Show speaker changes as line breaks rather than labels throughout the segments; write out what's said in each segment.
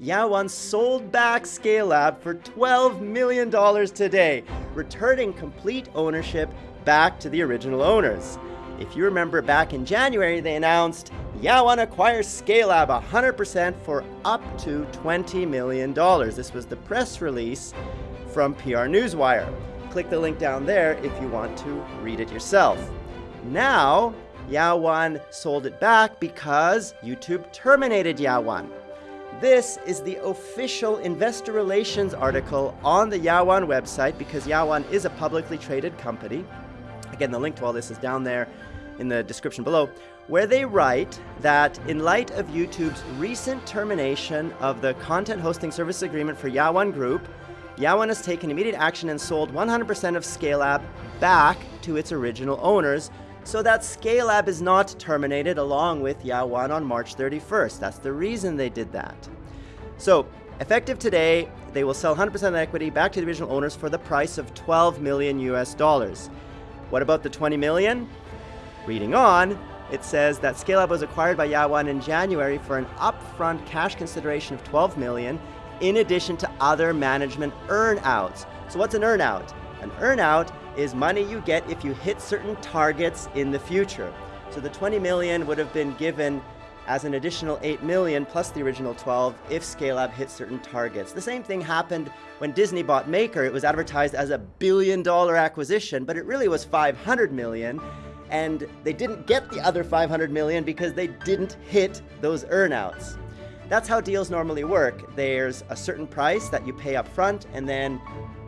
Yawan sold back Scalelab for $12 million today, returning complete ownership back to the original owners. If you remember back in January, they announced Yawan acquires Scalelab 100% for up to $20 million. This was the press release from PR Newswire. Click the link down there if you want to read it yourself. Now, Yawan sold it back because YouTube terminated Yawan. This is the official investor relations article on the Yawan website because Yawan is a publicly traded company. Again, the link to all this is down there in the description below, where they write that in light of YouTube's recent termination of the content hosting service agreement for Yawan Group, Yawan has taken immediate action and sold 100% of Scalelab back to its original owners so that Scalelab is not terminated along with Yawan on March 31st. That's the reason they did that. So, effective today, they will sell 100% of equity back to the original owners for the price of 12 million US dollars. What about the 20 million? Reading on, it says that Scalelab was acquired by Yawan in January for an upfront cash consideration of 12 million in addition to other management earnouts. So what's an earnout? An earnout is money you get if you hit certain targets in the future. So the 20 million would have been given as an additional 8 million plus the original 12 if Scalelab hit certain targets. The same thing happened when Disney bought Maker. It was advertised as a billion dollar acquisition, but it really was 500 million and they didn't get the other 500 million because they didn't hit those earnouts. That's how deals normally work. There's a certain price that you pay up front, and then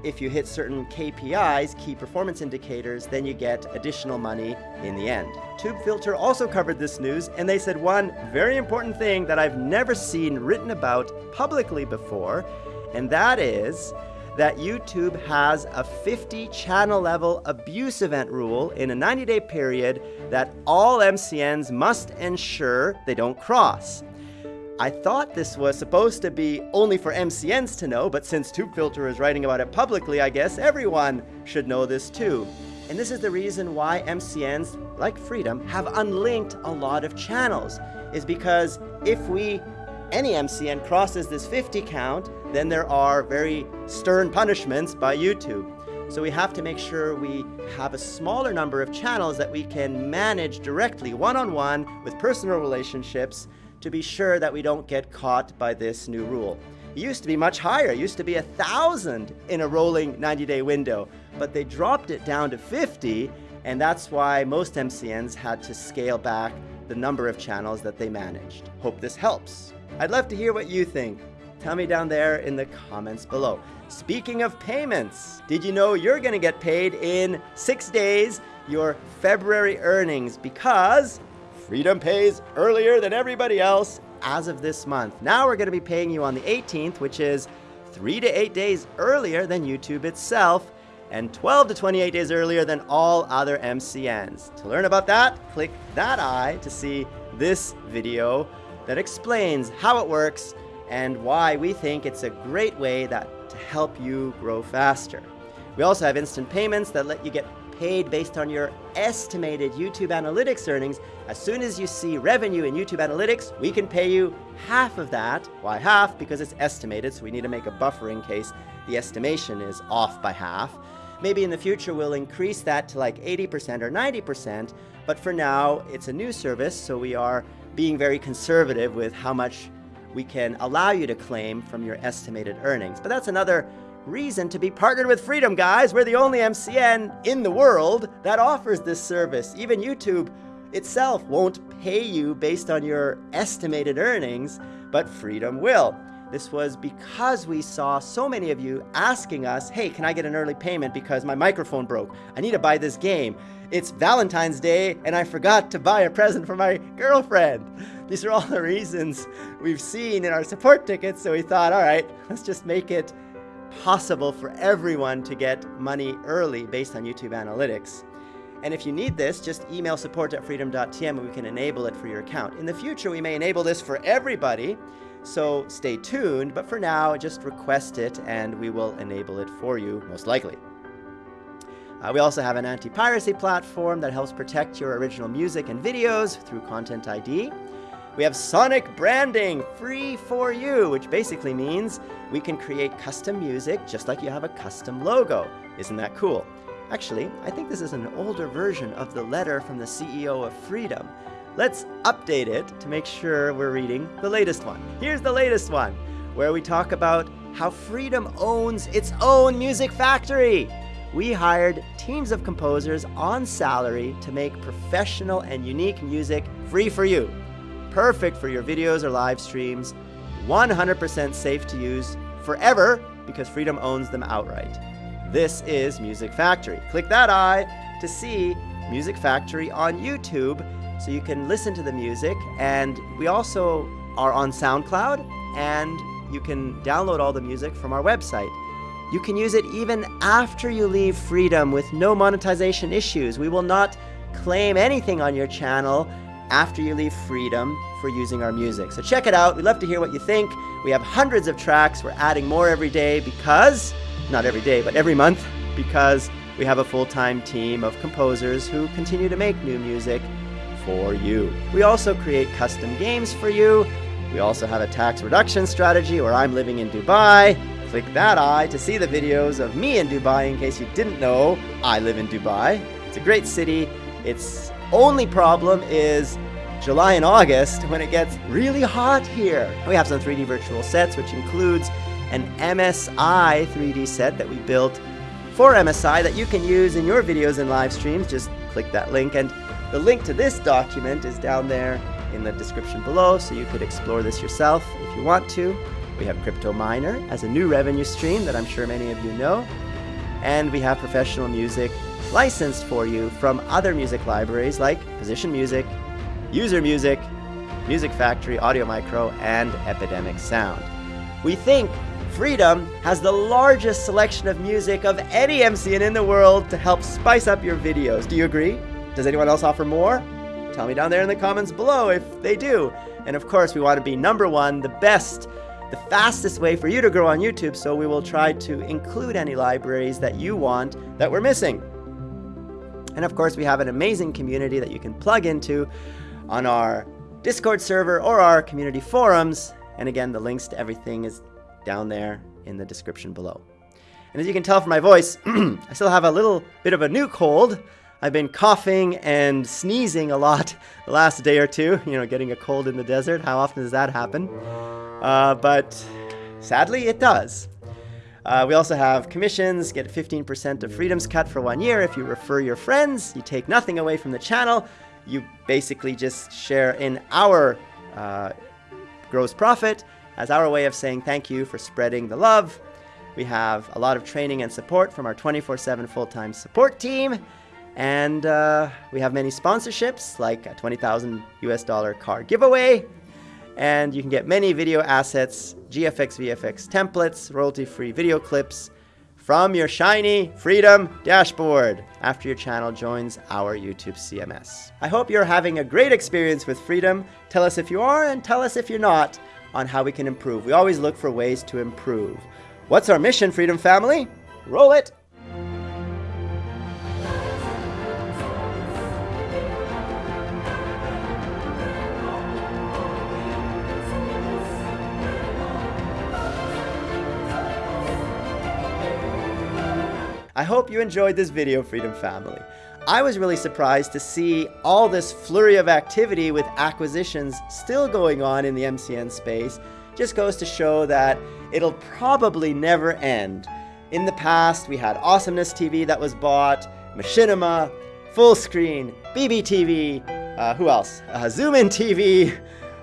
if you hit certain KPIs, key performance indicators, then you get additional money in the end. TubeFilter also covered this news, and they said one very important thing that I've never seen written about publicly before, and that is that YouTube has a 50 channel level abuse event rule in a 90 day period that all MCNs must ensure they don't cross. I thought this was supposed to be only for MCNs to know, but since TubeFilter is writing about it publicly, I guess everyone should know this too. And this is the reason why MCNs, like Freedom, have unlinked a lot of channels, is because if we, any MCN crosses this 50 count, then there are very stern punishments by YouTube. So we have to make sure we have a smaller number of channels that we can manage directly, one-on-one, -on -one, with personal relationships, to be sure that we don't get caught by this new rule. It used to be much higher. It used to be a thousand in a rolling 90-day window, but they dropped it down to 50, and that's why most MCNs had to scale back the number of channels that they managed. Hope this helps. I'd love to hear what you think. Tell me down there in the comments below. Speaking of payments, did you know you're gonna get paid in six days your February earnings because Freedom pays earlier than everybody else as of this month. Now we're going to be paying you on the 18th, which is three to eight days earlier than YouTube itself, and 12 to 28 days earlier than all other MCNs. To learn about that, click that eye to see this video that explains how it works and why we think it's a great way that to help you grow faster. We also have instant payments that let you get paid based on your estimated YouTube Analytics earnings. As soon as you see revenue in YouTube Analytics, we can pay you half of that. Why half? Because it's estimated, so we need to make a buffer in case the estimation is off by half. Maybe in the future we'll increase that to like 80% or 90%, but for now it's a new service, so we are being very conservative with how much we can allow you to claim from your estimated earnings. But that's another reason to be partnered with Freedom, guys. We're the only MCN in the world that offers this service. Even YouTube itself won't pay you based on your estimated earnings, but Freedom will. This was because we saw so many of you asking us, hey, can I get an early payment because my microphone broke? I need to buy this game. It's Valentine's Day and I forgot to buy a present for my girlfriend. These are all the reasons we've seen in our support tickets, so we thought, all right, let's just make it possible for everyone to get money early based on YouTube Analytics. And if you need this, just email support at freedom.tm and we can enable it for your account. In the future, we may enable this for everybody, so stay tuned, but for now, just request it and we will enable it for you, most likely. Uh, we also have an anti-piracy platform that helps protect your original music and videos through Content ID. We have Sonic branding, free for you, which basically means we can create custom music just like you have a custom logo. Isn't that cool? Actually, I think this is an older version of the letter from the CEO of Freedom. Let's update it to make sure we're reading the latest one. Here's the latest one, where we talk about how Freedom owns its own music factory. We hired teams of composers on salary to make professional and unique music free for you. Perfect for your videos or live streams, 100% safe to use forever because Freedom owns them outright. This is Music Factory. Click that eye to see Music Factory on YouTube so you can listen to the music. And we also are on SoundCloud and you can download all the music from our website. You can use it even after you leave Freedom with no monetization issues. We will not claim anything on your channel after you leave Freedom for using our music. So check it out. We'd love to hear what you think. We have hundreds of tracks. We're adding more every day because not every day, but every month, because we have a full-time team of composers who continue to make new music for you. We also create custom games for you. We also have a tax reduction strategy where I'm living in Dubai. Click that eye to see the videos of me in Dubai in case you didn't know I live in Dubai. It's a great city. Its only problem is July and August when it gets really hot here. We have some 3D virtual sets, which includes an MSI 3D set that we built for MSI that you can use in your videos and live streams. Just click that link. And the link to this document is down there in the description below, so you could explore this yourself if you want to. We have Crypto Miner as a new revenue stream that I'm sure many of you know. And we have professional music licensed for you from other music libraries like Position Music, User Music, Music Factory, Audio Micro, and Epidemic Sound. We think Freedom has the largest selection of music of any MCN in the world to help spice up your videos. Do you agree? Does anyone else offer more? Tell me down there in the comments below if they do. And of course, we want to be number one, the best, the fastest way for you to grow on YouTube, so we will try to include any libraries that you want that we're missing. And of course, we have an amazing community that you can plug into on our Discord server or our community forums. And again, the links to everything is down there in the description below. And as you can tell from my voice, I still have a little bit of a new cold. I've been coughing and sneezing a lot the last day or two, you know, getting a cold in the desert. How often does that happen? Uh, but sadly, it does. Uh, we also have commissions, get 15% of Freedom's cut for one year. If you refer your friends, you take nothing away from the channel. You basically just share in our uh, gross profit as our way of saying thank you for spreading the love. We have a lot of training and support from our 24-7 full-time support team. And uh, we have many sponsorships, like a 20,000 US dollar car giveaway. And you can get many video assets, GFX, VFX templates, royalty-free video clips from your shiny Freedom dashboard after your channel joins our YouTube CMS. I hope you're having a great experience with Freedom. Tell us if you are and tell us if you're not on how we can improve. We always look for ways to improve. What's our mission, Freedom Family? Roll it! I hope you enjoyed this video, Freedom Family. I was really surprised to see all this flurry of activity with acquisitions still going on in the MCN space. Just goes to show that it'll probably never end. In the past, we had Awesomeness TV that was bought, Machinima, Fullscreen, BBTV, uh, who else? Uh, Zoom In TV,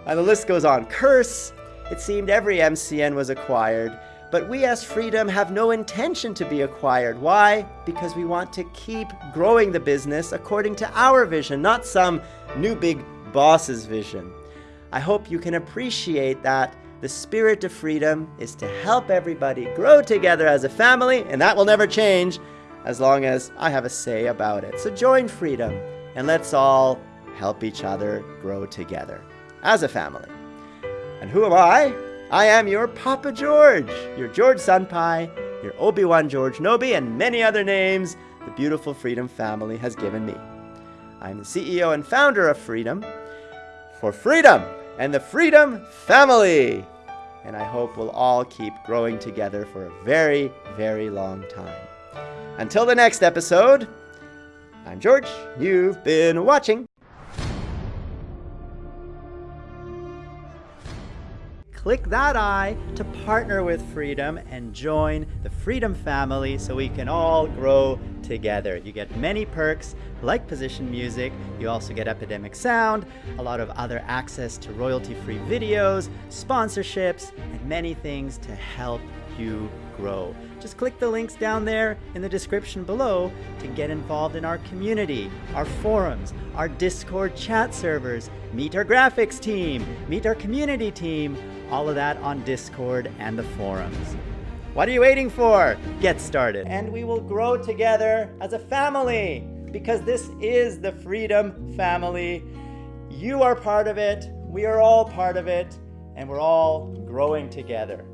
and the list goes on. Curse, it seemed every MCN was acquired. But we as Freedom have no intention to be acquired. Why? Because we want to keep growing the business according to our vision, not some new big boss's vision. I hope you can appreciate that the spirit of freedom is to help everybody grow together as a family, and that will never change as long as I have a say about it. So join freedom and let's all help each other grow together as a family. And who am I? I am your Papa George, your George Senpai, your Obi-Wan George Nobi, and many other names the beautiful Freedom family has given me. I'm the CEO and founder of Freedom. For freedom, and the Freedom Family. And I hope we'll all keep growing together for a very, very long time. Until the next episode, I'm George. You've been watching. Click that eye to partner with Freedom and join the Freedom family so we can all grow together. You get many perks like position music, you also get Epidemic Sound, a lot of other access to royalty-free videos, sponsorships, and many things to help you grow. Just click the links down there in the description below to get involved in our community, our forums, our Discord chat servers, meet our graphics team, meet our community team, all of that on Discord and the forums. What are you waiting for? Get started. And we will grow together as a family because this is the Freedom Family. You are part of it, we are all part of it, and we're all growing together.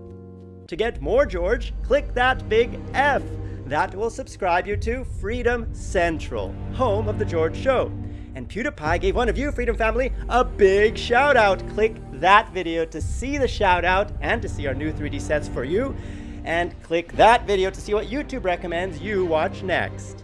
To get more George, click that big F. That will subscribe you to Freedom Central, home of The George Show. And PewDiePie gave one of you, Freedom Family, a big shout out. Click that video to see the shout out and to see our new 3D sets for you. And click that video to see what YouTube recommends you watch next.